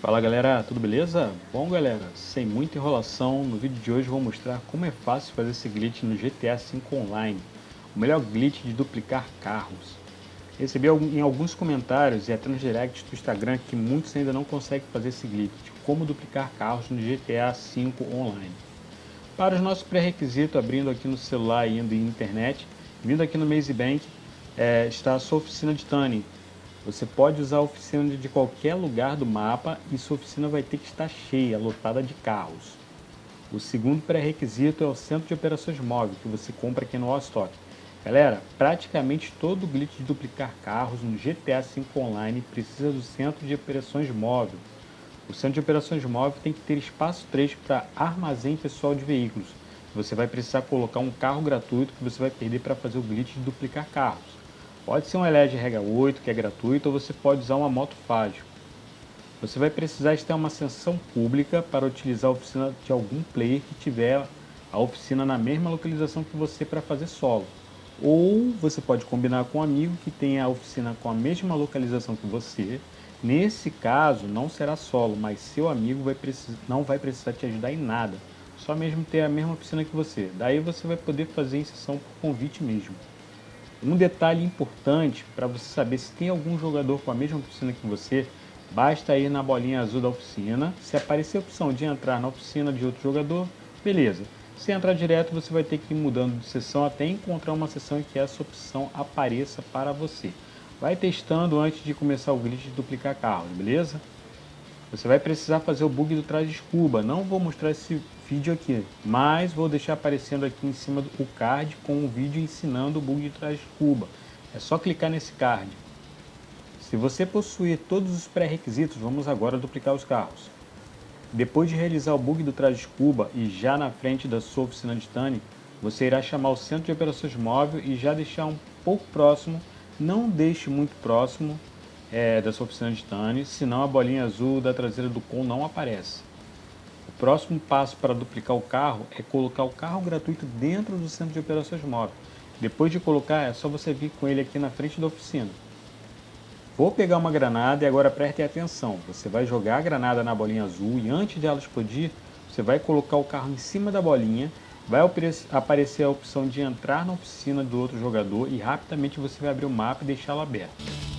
Fala galera, tudo beleza? Bom galera, sem muita enrolação, no vídeo de hoje vou mostrar como é fácil fazer esse glitch no GTA V Online, o melhor glitch de duplicar carros. Recebi em alguns comentários e até nos directs do Instagram que muitos ainda não conseguem fazer esse glitch, como duplicar carros no GTA V Online. Para os nossos pré-requisitos, abrindo aqui no celular e indo em internet, vindo aqui no Maze Bank, é, está a sua oficina de tuning, você pode usar a oficina de qualquer lugar do mapa e sua oficina vai ter que estar cheia, lotada de carros. O segundo pré-requisito é o centro de operações móvel que você compra aqui no Allstock. Galera, praticamente todo glitch de duplicar carros no GTA V Online precisa do centro de operações móvel. O centro de operações móvel tem que ter espaço 3 para armazém pessoal de veículos. Você vai precisar colocar um carro gratuito que você vai perder para fazer o glitch de duplicar carros. Pode ser um LED Rega 8, que é gratuito, ou você pode usar uma moto fágil. Você vai precisar estar em uma sessão pública para utilizar a oficina de algum player que tiver a oficina na mesma localização que você para fazer solo. Ou você pode combinar com um amigo que tenha a oficina com a mesma localização que você. Nesse caso, não será solo, mas seu amigo vai não vai precisar te ajudar em nada. Só mesmo ter a mesma oficina que você. Daí você vai poder fazer em sessão por convite mesmo. Um detalhe importante para você saber se tem algum jogador com a mesma oficina que você, basta ir na bolinha azul da oficina. Se aparecer a opção de entrar na oficina de outro jogador, beleza. Se entrar direto, você vai ter que ir mudando de sessão até encontrar uma sessão em que essa opção apareça para você. Vai testando antes de começar o glitch de duplicar carros, beleza? Você vai precisar fazer o bug do traje escuba. Não vou mostrar esse vídeo aqui, mas vou deixar aparecendo aqui em cima do card com um vídeo ensinando o bug de traje escuba. É só clicar nesse card. Se você possuir todos os pré-requisitos, vamos agora duplicar os carros. Depois de realizar o bug do traje escuba e já na frente da sua oficina de Tani, você irá chamar o centro de operações móvel e já deixar um pouco próximo, não deixe muito próximo, é, da sua oficina de Tani, senão a bolinha azul da traseira do com não aparece. O próximo passo para duplicar o carro é colocar o carro gratuito dentro do centro de operações móveis. Depois de colocar, é só você vir com ele aqui na frente da oficina. Vou pegar uma granada e agora preste atenção. Você vai jogar a granada na bolinha azul e antes dela explodir, você vai colocar o carro em cima da bolinha, vai aparecer a opção de entrar na oficina do outro jogador e rapidamente você vai abrir o mapa e deixá-lo aberto.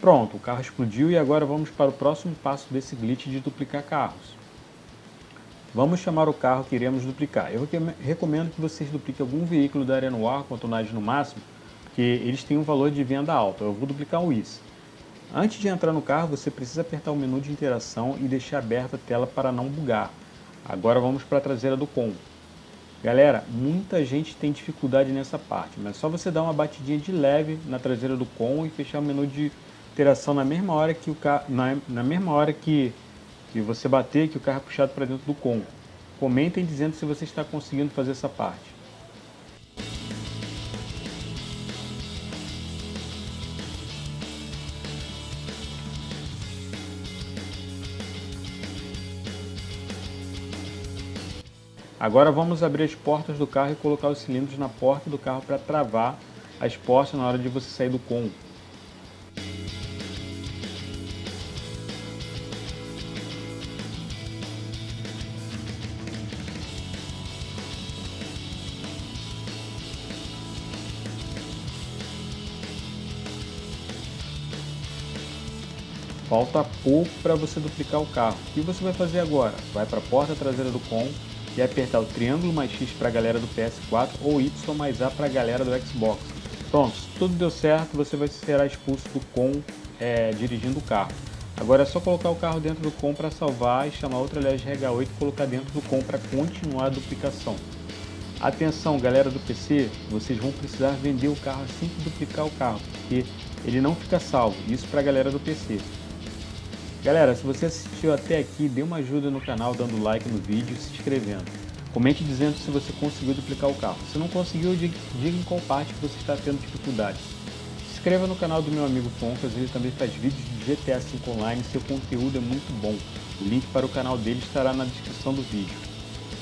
Pronto, o carro explodiu e agora vamos para o próximo passo desse glitch de duplicar carros. Vamos chamar o carro que iremos duplicar. Eu recomendo que vocês dupliquem algum veículo da Arena War com a tonagem no máximo, porque eles têm um valor de venda alto. Eu vou duplicar o IS. Antes de entrar no carro, você precisa apertar o menu de interação e deixar aberta a tela para não bugar. Agora vamos para a traseira do com. Galera, muita gente tem dificuldade nessa parte, mas só você dar uma batidinha de leve na traseira do com e fechar o menu de interação na mesma hora que o carro, na, na mesma hora que, que você bater, que o carro é puxado para dentro do com. Comentem dizendo se você está conseguindo fazer essa parte. Agora vamos abrir as portas do carro e colocar os cilindros na porta do carro para travar as portas na hora de você sair do com. Falta pouco para você duplicar o carro. O que você vai fazer agora? Vai para a porta traseira do com e apertar o triângulo mais X para a galera do PS4 ou Y mais A para a galera do Xbox. Pronto, se tudo deu certo, você vai ser expulso do com é, dirigindo o carro. Agora é só colocar o carro dentro do com para salvar e chamar outra LEG RH8 e colocar dentro do com para continuar a duplicação. Atenção galera do PC, vocês vão precisar vender o carro assim que duplicar o carro, porque ele não fica salvo, isso para a galera do PC. Galera, se você assistiu até aqui, dê uma ajuda no canal dando like no vídeo e se inscrevendo. Comente dizendo se você conseguiu duplicar o carro. Se não conseguiu, diga em qual parte você está tendo dificuldade. Se inscreva no canal do meu amigo Foncas, ele também faz vídeos de GTA V Online, seu conteúdo é muito bom. O link para o canal dele estará na descrição do vídeo.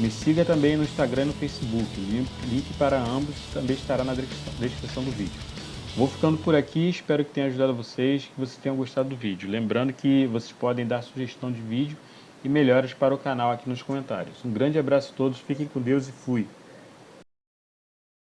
Me siga também no Instagram e no Facebook. O link para ambos também estará na descrição do vídeo. Vou ficando por aqui, espero que tenha ajudado vocês, que vocês tenham gostado do vídeo. Lembrando que vocês podem dar sugestão de vídeo e melhoras para o canal aqui nos comentários. Um grande abraço a todos, fiquem com Deus e fui!